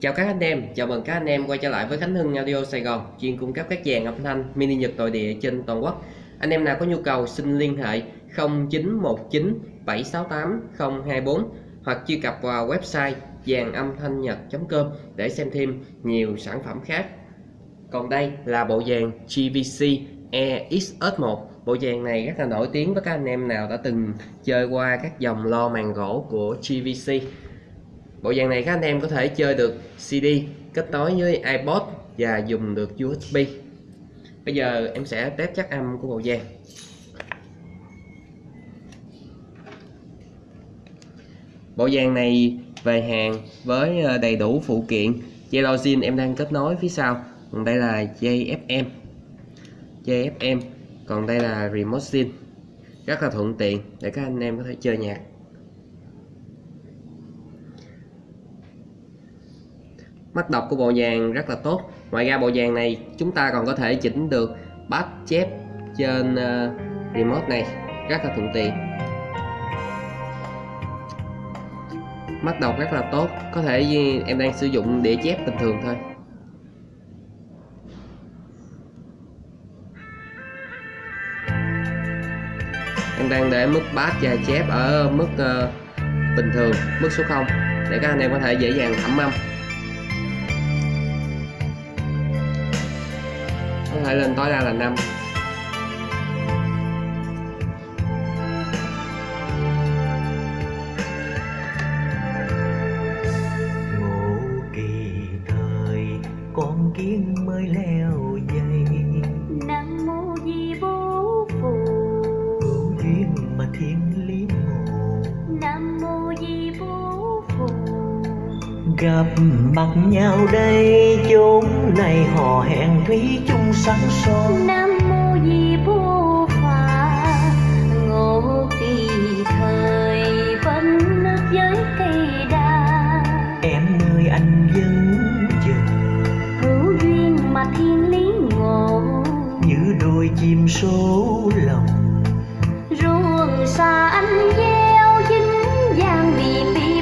Chào các anh em, chào mừng các anh em quay trở lại với Khánh Hưng Audio Sài Gòn chuyên cung cấp các dàn âm thanh mini nhật nội địa trên toàn quốc. Anh em nào có nhu cầu xin liên hệ 0919 768 024 hoặc truy cập vào website dàn âm thanh nhật.com để xem thêm nhiều sản phẩm khác. Còn đây là bộ dàn GVC EXS1 Bộ dàn này rất là nổi tiếng với các anh em nào đã từng chơi qua các dòng lo màn gỗ của GVC Bộ dàn này các anh em có thể chơi được CD kết nối với iPod và dùng được USB Bây giờ em sẽ test chắc âm của bộ dàn Bộ dàn này về hàng với ờ, đầy đủ phụ kiện. Dây login em đang kết nối phía sau. Còn đây là dây FM dây FM còn đây là remote zin. Rất là thuận tiện để các anh em có thể chơi nhạc. Mắt đọc của bộ vàng rất là tốt. Ngoài ra bộ vàng này chúng ta còn có thể chỉnh được bát chép trên uh, remote này rất là thuận tiện. Mắt đọc rất là tốt có thể em đang sử dụng đĩa chép bình thường thôi. Em đang để mức bát và chép ở mức uh, bình thường mức số 0 để các anh em có thể dễ dàng thẩm âm. Có thể lên tối đa là 5 ngộ kỳ thời con kiến mới leo dây nam mô di bố phù. Hữu duyên mà thiên lý ngộ nam mô di bố phù. Gặp mặt nhau đây chốn này hò hẹn thủy chung sáng son nam mô di bố phà ngộ kỳ thời vẫn nước với cây đa. Em nơi anh vẫn chờ. Hữu duyên mà thiên lý ngộ. Như đôi chim số lòng. Ruộng xa anh gieo dính vàng bị bịp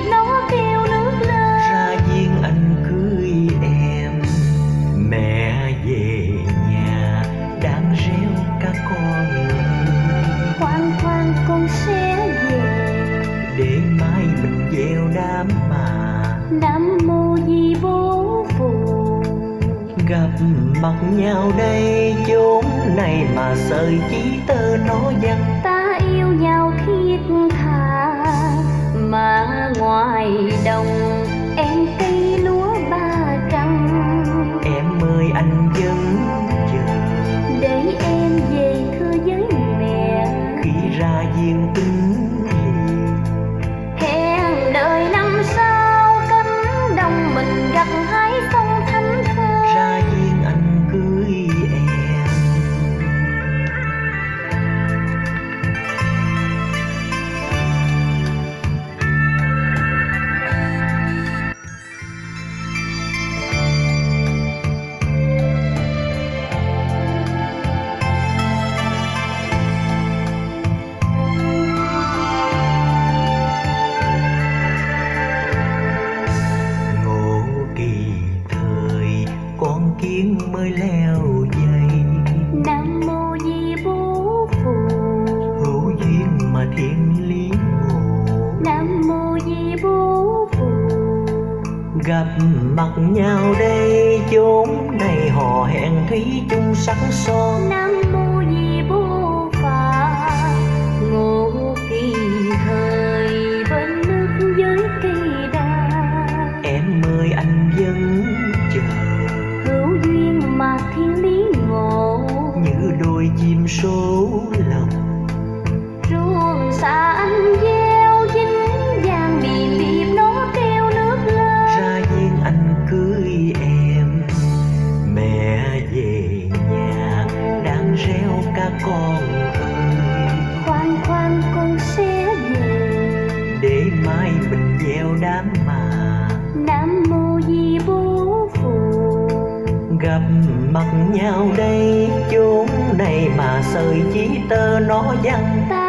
đám mà nam mô di bố phù gặp mặt nhau đây chốn này mà sợi chỉ tơ nó dằn ta yêu nhau thiết tha mà ngoài đồng gặp mặt nhau đây chốn này hò hẹn thủy chung sắc son. Nam mô di bố phà ngộ kỳ thời bên nước với cây đa. Em ơi anh vẫn chờ. Hữu duyên mà thiên lý ngộ. Như đôi chim số đám mà nam mô di bố phù gặp mặt nhau đây chốn này mà sợi chỉ tơ nó văng. Ta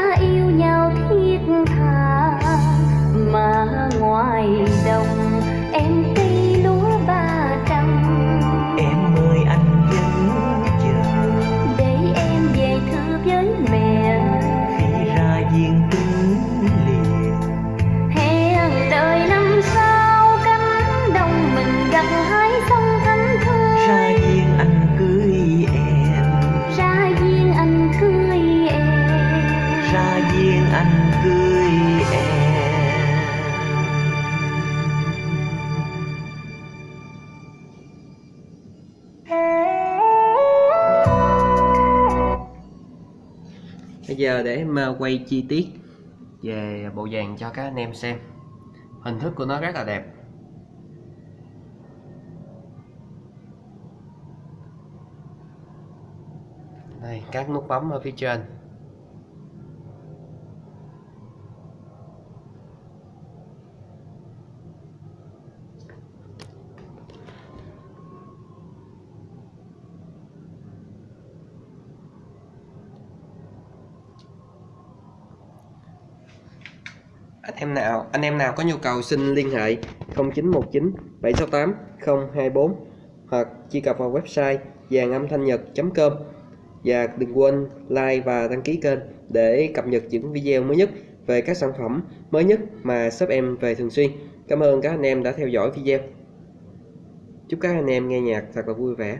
giờ để em ờ, quay chi tiết về bộ vàng cho các anh em xem. Hình thức của nó rất là đẹp. Đây, các nút bấm ở phía trên. Anh em nào, anh em nào có nhu cầu xin liên hệ 0919 768 024 hoặc truy cập vào website vàng âm thanh nhật.com và đừng quên like và đăng ký kênh để cập nhật những video mới nhất về các sản phẩm mới nhất mà shop em về thường xuyên. Cảm ơn các anh em đã theo dõi video. Chúc các anh em nghe nhạc thật là vui vẻ.